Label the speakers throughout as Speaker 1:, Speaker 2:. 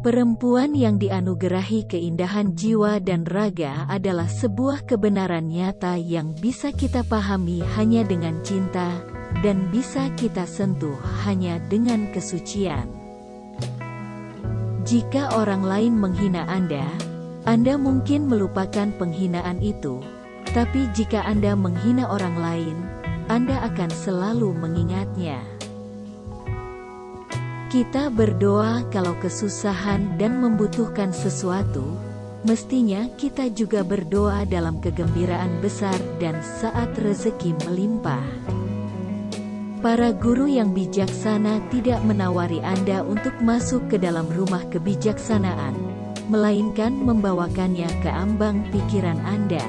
Speaker 1: Perempuan yang dianugerahi keindahan jiwa dan raga adalah sebuah kebenaran nyata yang bisa kita pahami hanya dengan cinta, dan bisa kita sentuh hanya dengan kesucian. Jika orang lain menghina Anda, Anda mungkin melupakan penghinaan itu, tapi jika Anda menghina orang lain, Anda akan selalu mengingatnya. Kita berdoa kalau kesusahan dan membutuhkan sesuatu, mestinya kita juga berdoa dalam kegembiraan besar dan saat rezeki melimpah. Para guru yang bijaksana tidak menawari Anda untuk masuk ke dalam rumah kebijaksanaan, melainkan membawakannya ke ambang pikiran Anda.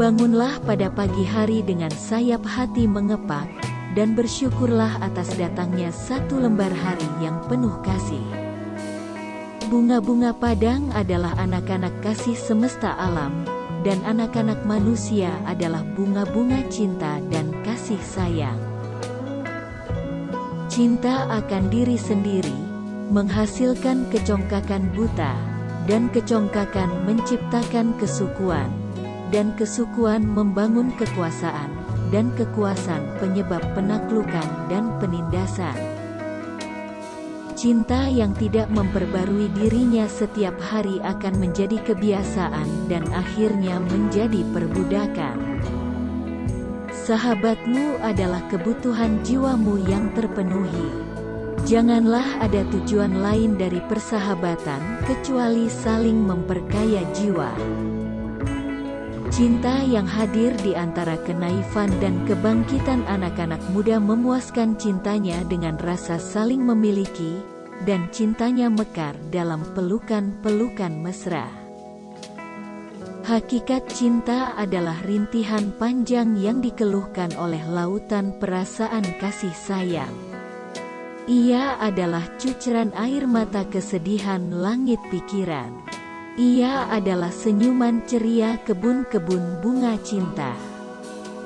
Speaker 1: Bangunlah pada pagi hari dengan sayap hati mengepak, dan bersyukurlah atas datangnya satu lembar hari yang penuh kasih. Bunga-bunga padang adalah anak-anak kasih semesta alam, dan anak-anak manusia adalah bunga-bunga cinta dan kasih sayang. Cinta akan diri sendiri, menghasilkan kecongkakan buta, dan kecongkakan menciptakan kesukuan, dan kesukuan membangun kekuasaan, dan kekuasaan penyebab penaklukan dan penindasan. Cinta yang tidak memperbarui dirinya setiap hari akan menjadi kebiasaan dan akhirnya menjadi perbudakan. Sahabatmu adalah kebutuhan jiwamu yang terpenuhi. Janganlah ada tujuan lain dari persahabatan kecuali saling memperkaya jiwa. Cinta yang hadir di antara kenaifan dan kebangkitan anak-anak muda memuaskan cintanya dengan rasa saling memiliki, dan cintanya mekar dalam pelukan-pelukan mesra. Hakikat cinta adalah rintihan panjang yang dikeluhkan oleh lautan perasaan kasih sayang. Ia adalah cuceran air mata kesedihan langit pikiran. Ia adalah senyuman ceria kebun-kebun bunga cinta.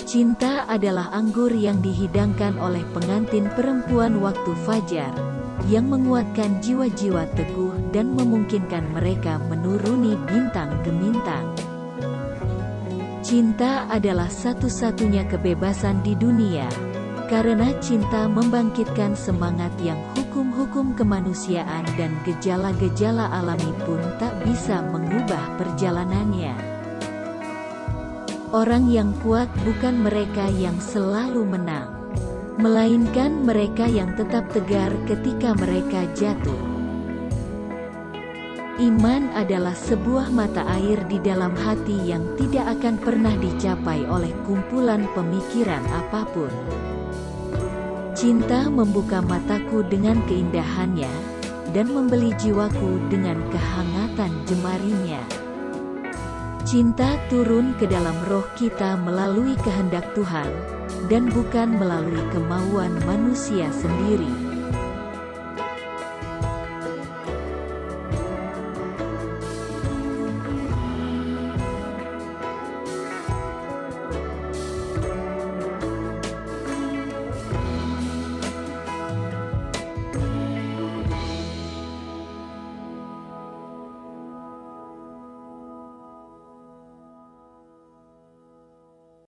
Speaker 1: Cinta adalah anggur yang dihidangkan oleh pengantin perempuan waktu fajar, yang menguatkan jiwa-jiwa teguh dan memungkinkan mereka menuruni bintang gemintang. Cinta adalah satu-satunya kebebasan di dunia, karena cinta membangkitkan semangat yang hukum-hukum kemanusiaan dan gejala-gejala alami pun tak bisa mengubah perjalanannya. Orang yang kuat bukan mereka yang selalu menang, melainkan mereka yang tetap tegar ketika mereka jatuh. Iman adalah sebuah mata air di dalam hati yang tidak akan pernah dicapai oleh kumpulan pemikiran apa pun. Cinta membuka mataku dengan keindahannya, dan membeli jiwaku dengan kehangatan jemarinya. Cinta turun ke dalam roh kita melalui kehendak Tuhan, dan bukan melalui kemauan manusia sendiri.